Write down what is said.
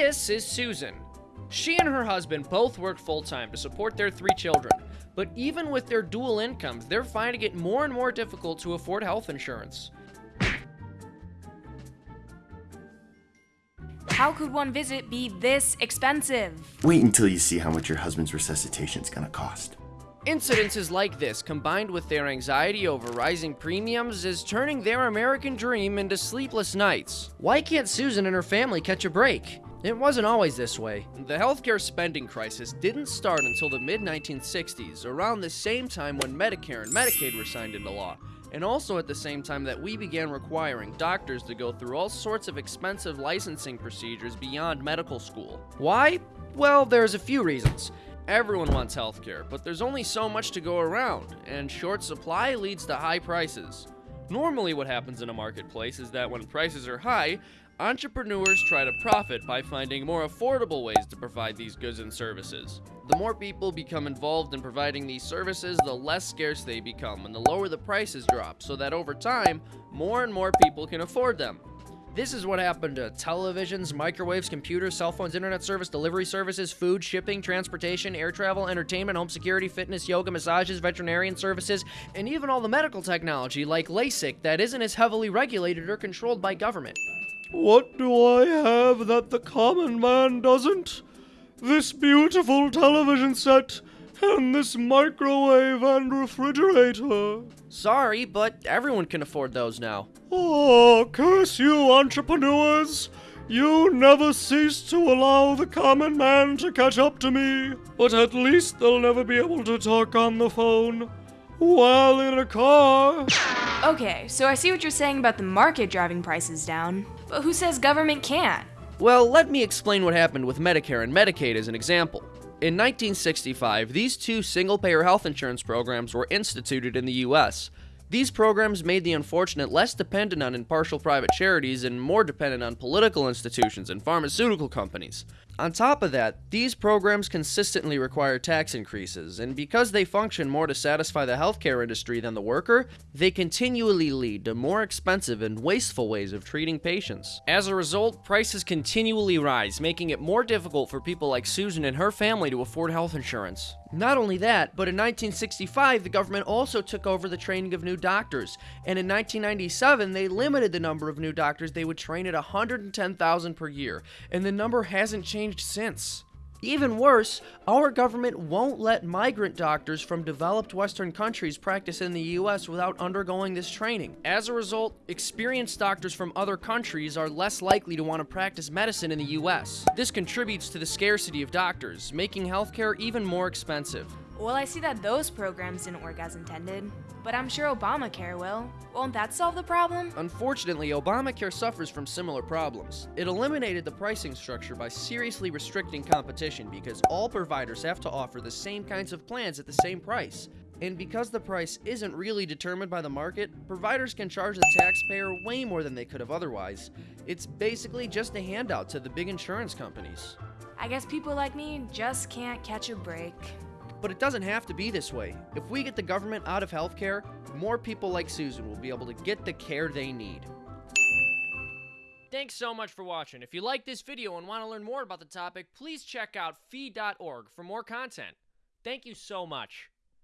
This is Susan. She and her husband both work full time to support their three children, but even with their dual incomes, they're finding it more and more difficult to afford health insurance. How could one visit be this expensive? Wait until you see how much your husband's resuscitation is gonna cost. Incidences like this, combined with their anxiety over rising premiums, is turning their American dream into sleepless nights. Why can't Susan and her family catch a break? It wasn't always this way. The healthcare spending crisis didn't start until the mid 1960s, around the same time when Medicare and Medicaid were signed into law, and also at the same time that we began requiring doctors to go through all sorts of expensive licensing procedures beyond medical school. Why? Well, there's a few reasons. Everyone wants healthcare, but there's only so much to go around, and short supply leads to high prices. Normally, what happens in a marketplace is that when prices are high, entrepreneurs try to profit by finding more affordable ways to provide these goods and services. The more people become involved in providing these services, the less scarce they become, and the lower the prices drop, so that over time, more and more people can afford them. This is what happened to televisions, microwaves, computers, cell phones, internet service, delivery services, food, shipping, transportation, air travel, entertainment, home security, fitness, yoga, massages, veterinarian services, and even all the medical technology like LASIK that isn't as heavily regulated or controlled by government. What do I have that the common man doesn't? This beautiful television set and this microwave and refrigerator. Sorry, but everyone can afford those now. Oh, curse you, entrepreneurs! You never cease to allow the common man to catch up to me, but at least they'll never be able to talk on the phone while in a car. Okay, so I see what you're saying about the market driving prices down, but who says government can't? Well, let me explain what happened with Medicare and Medicaid as an example. In 1965, these two single payer health insurance programs were instituted in the US. These programs made the unfortunate less dependent on impartial private charities and more dependent on political institutions and pharmaceutical companies. On top of that, these programs consistently require tax increases, and because they function more to satisfy the healthcare industry than the worker, they continually lead to more expensive and wasteful ways of treating patients. As a result, prices continually rise, making it more difficult for people like Susan and her family to afford health insurance. Not only that, but in 1965, the government also took over the training of new doctors, and in 1997, they limited the number of new doctors they would train at 110,000 per year, and the number hasn't changed since. Even worse, our government won't let migrant doctors from developed Western countries practice in the US without undergoing this training. As a result, experienced doctors from other countries are less likely to want to practice medicine in the US. This contributes to the scarcity of doctors, making healthcare even more expensive. Well, I see that those programs didn't work as intended, but I'm sure Obamacare will. Won't that solve the problem? Unfortunately, Obamacare suffers from similar problems. It eliminated the pricing structure by seriously restricting competition because all providers have to offer the same kinds of plans at the same price. And because the price isn't really determined by the market, providers can charge the taxpayer way more than they could have otherwise. It's basically just a handout to the big insurance companies. I guess people like me just can't catch a break. But it doesn't have to be this way. If we get the government out of healthcare, more people like Susan will be able to get the care they need. Thanks so much for watching. If you like this video and want to learn more about the topic, please check out fee.org for more content. Thank you so much.